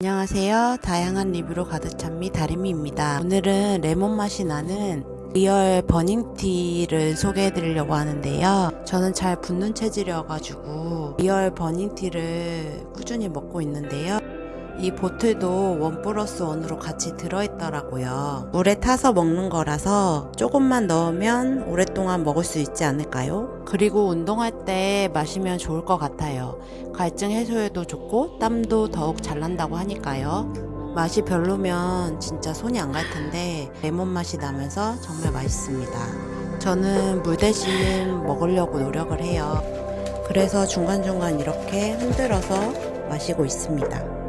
안녕하세요. 다양한 리뷰로 가득 찬미 다리미입니다. 오늘은 레몬 맛이 나는 리얼 버닝티를 소개해 드리려고 하는데요. 저는 잘 붓는 체질이어가지고 리얼 버닝티를 꾸준히 먹고 있는데요. 이 bottle도 one plus one으로 같이 들어있더라고요. 물에 타서 먹는 거라서 조금만 넣으면 오랫동안 먹을 수 있지 않을까요? 그리고 운동할 때 마시면 좋을 것 같아요. 갈증 해소에도 좋고 땀도 더욱 잘 난다고 하니까요. 맛이 별로면 진짜 손이 안 갈 텐데 레몬 맛이 나면서 정말 맛있습니다. 저는 물 대신 먹으려고 노력을 해요. 그래서 중간중간 이렇게 흔들어서 마시고 있습니다.